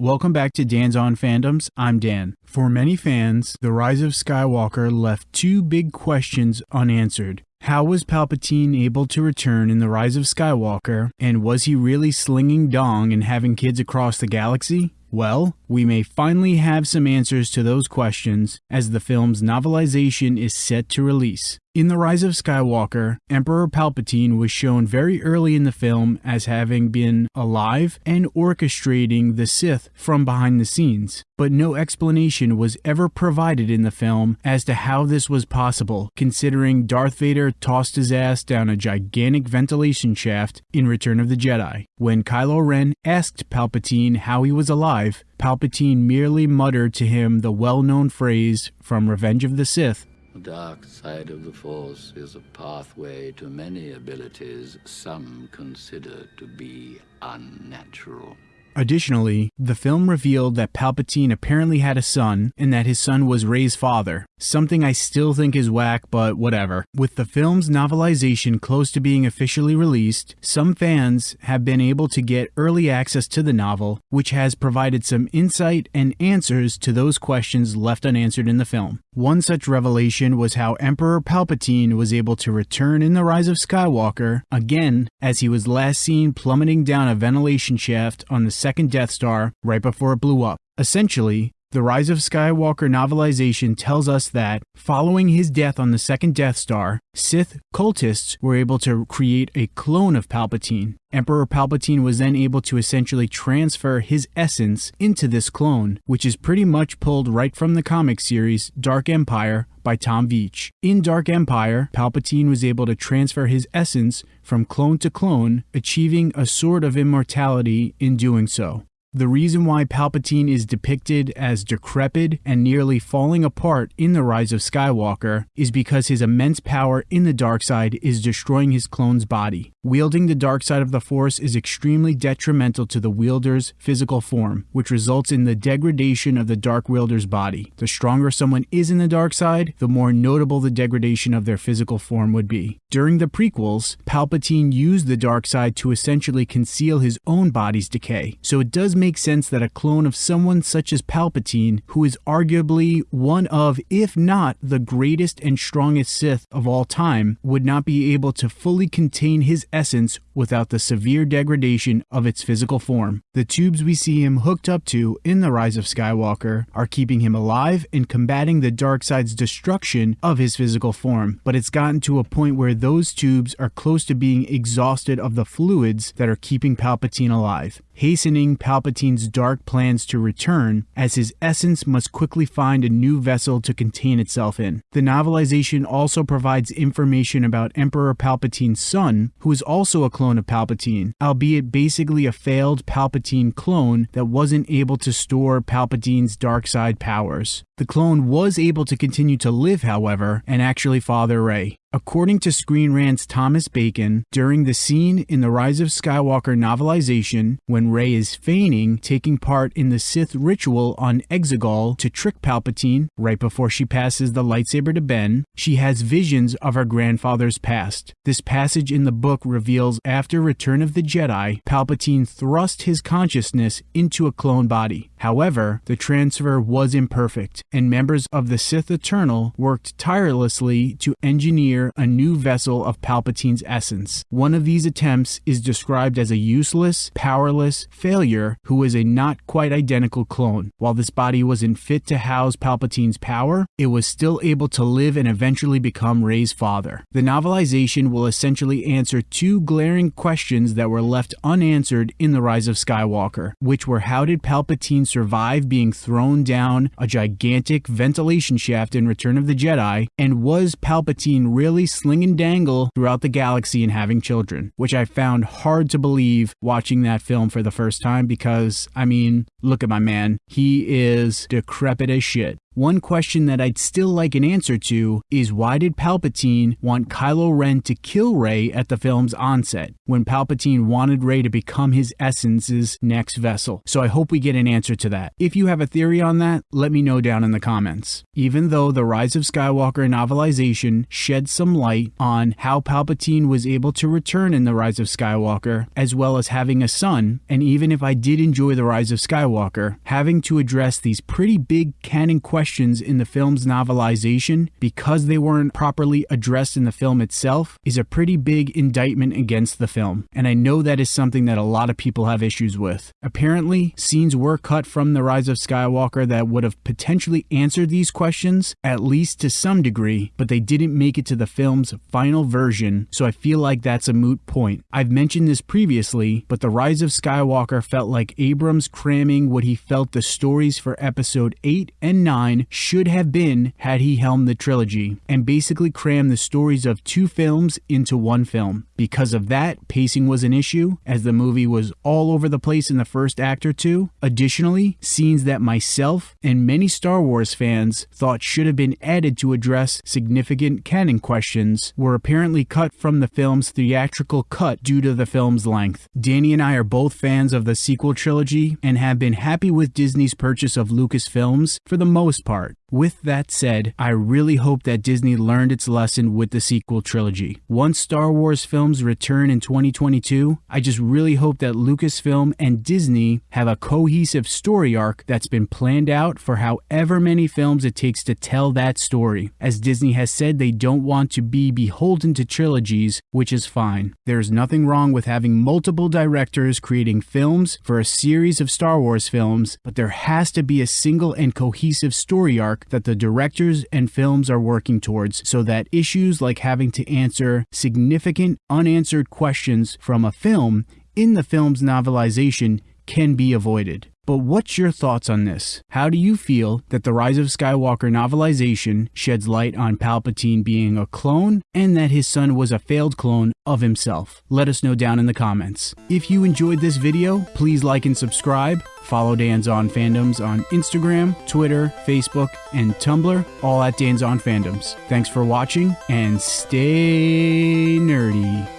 Welcome back to Dan's On Fandoms. I'm Dan. For many fans, The Rise of Skywalker left two big questions unanswered. How was Palpatine able to return in The Rise of Skywalker, and was he really slinging dong and having kids across the galaxy? Well, we may finally have some answers to those questions as the film's novelization is set to release. In The Rise of Skywalker, Emperor Palpatine was shown very early in the film as having been alive and orchestrating the Sith from behind the scenes, but no explanation was ever provided in the film as to how this was possible, considering Darth Vader tossed his ass down a gigantic ventilation shaft in Return of the Jedi. When Kylo Ren asked Palpatine how he was alive, Palpatine merely muttered to him the well known phrase from Revenge of the Sith the dark side of the Force is a pathway to many abilities some consider to be unnatural. Additionally, the film revealed that Palpatine apparently had a son and that his son was Rey's father, something I still think is whack, but whatever. With the film's novelization close to being officially released, some fans have been able to get early access to the novel, which has provided some insight and answers to those questions left unanswered in the film. One such revelation was how Emperor Palpatine was able to return in The Rise of Skywalker, again, as he was last seen plummeting down a ventilation shaft on the second Death Star right before it blew up. Essentially, the Rise of Skywalker novelization tells us that, following his death on the second Death Star, Sith cultists were able to create a clone of Palpatine. Emperor Palpatine was then able to essentially transfer his essence into this clone, which is pretty much pulled right from the comic series Dark Empire by Tom Veitch. In Dark Empire, Palpatine was able to transfer his essence from clone to clone, achieving a sort of immortality in doing so. The reason why Palpatine is depicted as decrepit and nearly falling apart in The Rise of Skywalker is because his immense power in the dark side is destroying his clone's body. Wielding the dark side of the Force is extremely detrimental to the wielder's physical form, which results in the degradation of the dark wielder's body. The stronger someone is in the dark side, the more notable the degradation of their physical form would be. During the prequels, Palpatine used the dark side to essentially conceal his own body's decay, so it does make sense that a clone of someone such as Palpatine, who is arguably one of, if not the greatest and strongest Sith of all time, would not be able to fully contain his essence without the severe degradation of its physical form. The tubes we see him hooked up to in The Rise of Skywalker are keeping him alive and combating the dark side's destruction of his physical form, but it's gotten to a point where those tubes are close to being exhausted of the fluids that are keeping Palpatine alive hastening Palpatine's dark plans to return, as his essence must quickly find a new vessel to contain itself in. The novelization also provides information about Emperor Palpatine's son, who is also a clone of Palpatine, albeit basically a failed Palpatine clone that wasn't able to store Palpatine's dark side powers. The clone was able to continue to live, however, and actually father Rey. According to Screen Rant's Thomas Bacon, during the scene in the Rise of Skywalker novelization, when Rey is feigning taking part in the Sith ritual on Exegol to trick Palpatine right before she passes the lightsaber to Ben, she has visions of her grandfather's past. This passage in the book reveals after Return of the Jedi, Palpatine thrust his consciousness into a clone body. However, the transfer was imperfect, and members of the Sith Eternal worked tirelessly to engineer a new vessel of Palpatine's essence. One of these attempts is described as a useless, powerless failure who is a not quite identical clone. While this body wasn't fit to house Palpatine's power, it was still able to live and eventually become Rey's father. The novelization will essentially answer two glaring questions that were left unanswered in The Rise of Skywalker, which were how did Palpatine survive being thrown down a gigantic ventilation shaft in Return of the Jedi, and was Palpatine really really sling and dangle throughout the galaxy and having children, which I found hard to believe watching that film for the first time because, I mean, look at my man. He is decrepit as shit. One question that I'd still like an answer to is why did Palpatine want Kylo Ren to kill Rey at the film's onset, when Palpatine wanted Rey to become his essence's next vessel? So I hope we get an answer to that. If you have a theory on that, let me know down in the comments. Even though The Rise of Skywalker novelization sheds some light on how Palpatine was able to return in The Rise of Skywalker, as well as having a son, and even if I did enjoy The Rise of Skywalker, having to address these pretty big canon questions in the film's novelization because they weren't properly addressed in the film itself is a pretty big indictment against the film. And I know that is something that a lot of people have issues with. Apparently, scenes were cut from The Rise of Skywalker that would have potentially answered these questions, at least to some degree, but they didn't make it to the film's final version, so I feel like that's a moot point. I've mentioned this previously, but The Rise of Skywalker felt like Abrams cramming what he felt the stories for episode 8 and 9 should have been had he helmed the trilogy, and basically crammed the stories of two films into one film. Because of that, pacing was an issue, as the movie was all over the place in the first act or two. Additionally, scenes that myself and many Star Wars fans thought should have been added to address significant canon questions were apparently cut from the film's theatrical cut due to the film's length. Danny and I are both fans of the sequel trilogy and have been happy with Disney's purchase of Lucasfilms for the most part. With that said, I really hope that Disney learned its lesson with the sequel trilogy. Once Star Wars films return in 2022, I just really hope that Lucasfilm and Disney have a cohesive story arc that's been planned out for however many films it takes to tell that story. As Disney has said, they don't want to be beholden to trilogies, which is fine. There's nothing wrong with having multiple directors creating films for a series of Star Wars films, but there has to be a single and cohesive story arc that the directors and films are working towards so that issues like having to answer significant unanswered questions from a film in the film's novelization can be avoided. But what's your thoughts on this? How do you feel that the Rise of Skywalker novelization sheds light on Palpatine being a clone and that his son was a failed clone of himself? Let us know down in the comments. If you enjoyed this video, please like and subscribe. Follow Dan's On Fandoms on Instagram, Twitter, Facebook, and Tumblr, all at Dan's On Fandoms. Thanks for watching and stay nerdy.